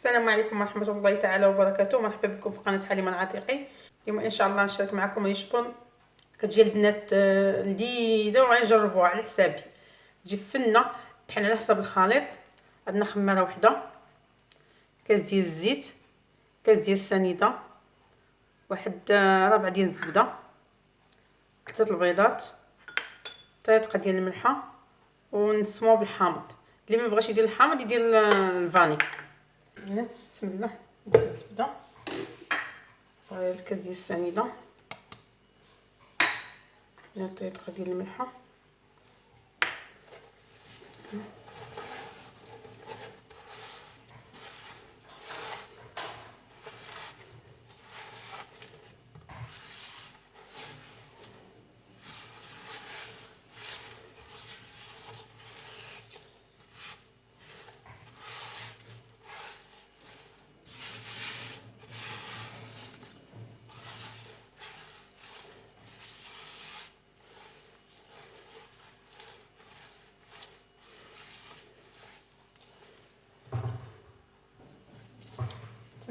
السلام عليكم ورحمة الله تعالى وبركاته. مرحبا بكم في قناة حليمه العتيقي. اليوم إن شاء الله نشارك معكم يشبون. كتجي البنات آه، لذيذه وغنجربوها على حسابي. تجي فنة طحن على حساب الخليط. عندنا خمارة وحدة. كاس ديال الزيت كاس ديال السنيدة. واحد آه، ربع ديال الزبدة. ثلاثة البيضات. طريقة ديال الملحة. ونسموه بالحامض. اللي ما بغاش يدير الحامض يدير الفاني. البنات بسم الله. ندير الزبده الكاس ديال السنيدة. الطريقة ديال الملحه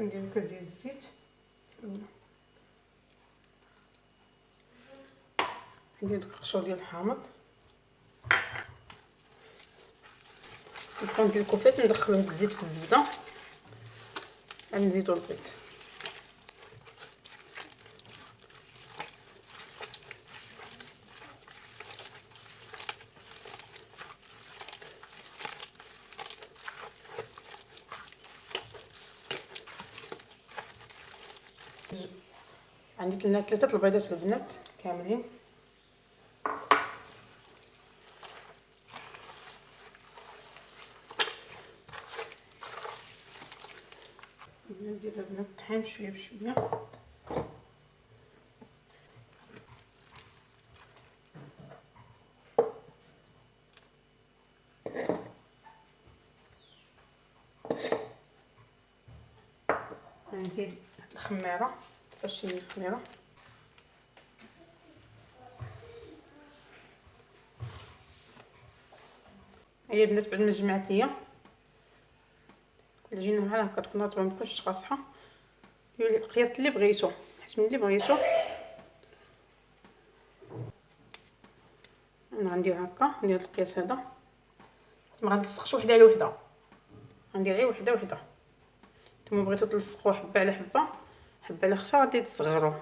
ندير كاس ديال الزيت بسم الله ندير داك القشور ديال الحامض. نبقاو ندير الكوفيت ندخل هاد الزيت في الزبدة. غادي نزيدو البيض. عندي لنا ثلاثة البيضات البنات كاملين. نزيد البنات الطحين بشوية. بشويه نزيد فاش الخميره هي البنات بعد ما جمعت كل جينا بحال هكا تكون رطبه متكونش قاصحه القياس اللي بغيتو. حيت من اللي بغيتو. أنا غندير هكا ندير القياس هذا. ما غنلصقش وحدة على وحدة. غندير غير وحدة وحدة. نتوما بغيتو تلصقوا حبة على حبة. حبة على خشا غادي تصغروا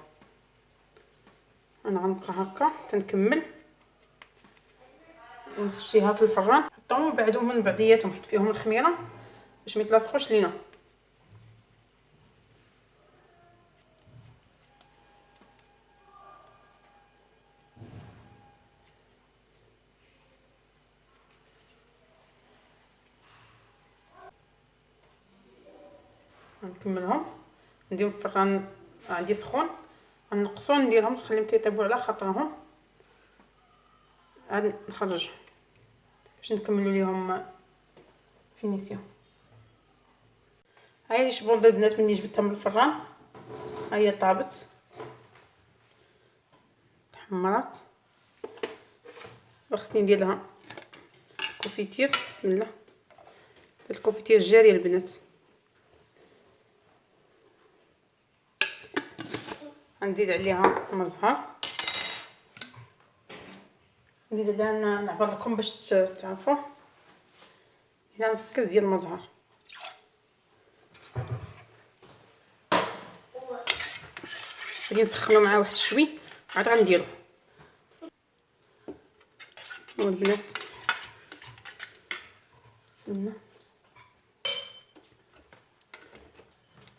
أنا غنبقى هكا تنكمل. ونخشيها في الفران. حطوهم وبعدهم من بعضياتهم حط فيهم الخميرة. باش ما يتلاصقوش لينا. نكملهم نديرهم في الفران عندي سخون غنقصو نديرهم نخليهم تيطيبوا على خاطرهم. عاد نخرجهم باش نكملوا ليهم finition. هاي لي شبون البنات ملي جبتها من الفران. هي طابت. تحمرات. وخصني ندير لها confiture. بسم الله. الكوفيتير جاريه البنات. غنزيد عليها مزهر. نزيد عليها نعبر لكم باش تعرفوا. هنا نص كاس ديال المزهر. غادي نسخنو معاه واحد شوي. عاد غنديرو. بسم الله.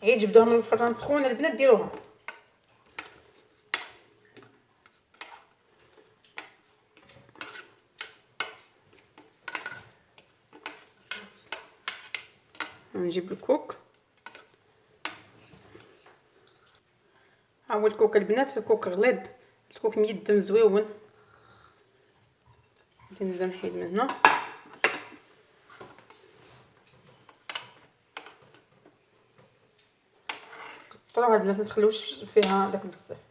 عيد جبدوها من الفران سخونة البنات ديروها. نجيب الكوك. ها هو الكوك البنات الكوك غليظ. الكوك ميدم زويون. نبدا نحيد من هنا. قطروها البنات ما تخلوش فيها داك بزاف.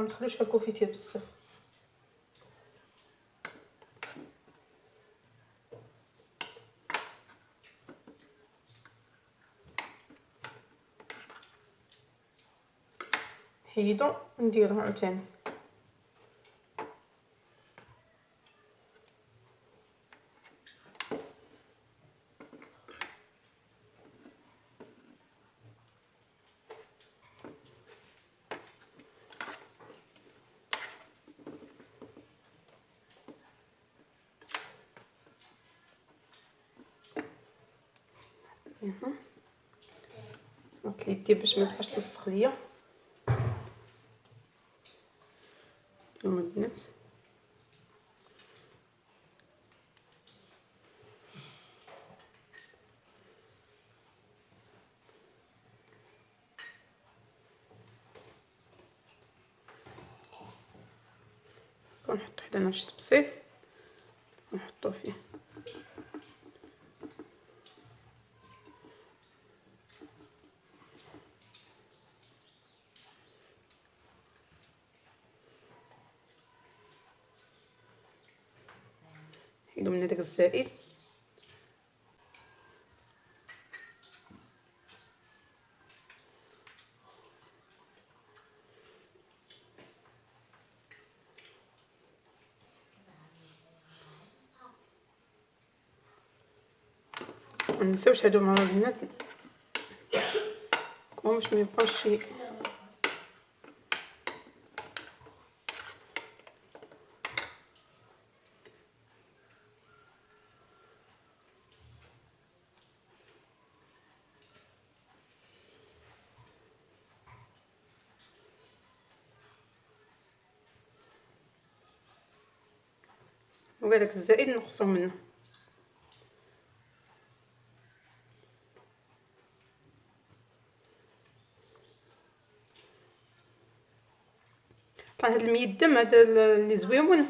ما تخلوش في الكوفيتير بزاف. حيدو نديرو عاوتاني. دونك يدي باش ما تبقاش تلصق ليا اليوم البنات كنحطو حدانا شي بسيط ونحطو فيه نحيدو من هداك الزائد. منساوش هادو مع البنات كون باش ميبقاوش شي. وهذاك الزائد نقصو منه. راه هاد الميدم هذا اللي زويون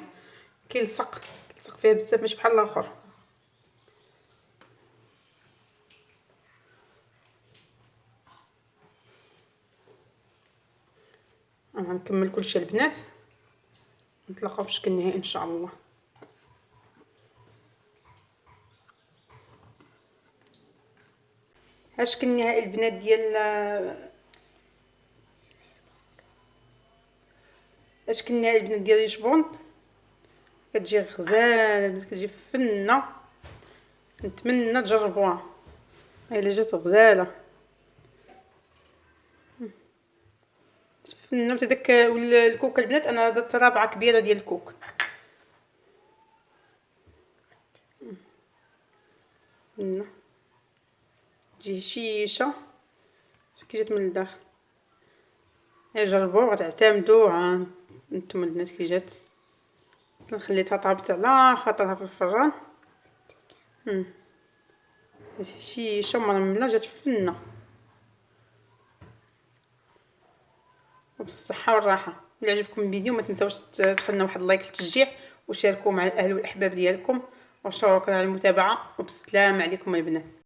كيلصق كيلصق فيها بزاف ماشي بحال الآخر. غنكمل كلشي البنات نتلاقاو في الشكل النهائي إن شاء الله. هاشكل النهائي البنات ديال هاشكل النهائي البنات ديال الجبون كتجي غزالة كتجي فنة. نتمنى تجربوها. إلا جات غزالة. فنة داك الكوك البنات أنا درت رابعه كبيرة ديال الكوك. فنة. تجي شيشه كي جات من الداخل. جربوا غتعتمدوا نتوما البنات كي جات. خليتها طابت على خاطرها في الفران. شيشه مرملة جات فنه وبالصحة والراحة. إلا عجبكم الفيديو ما تنساوش تخلينا واحد اللايك للتشجيع وشاركوا مع الاهل والأحباب ديالكم. وشكرا على المتابعة وبسلام عليكم البنات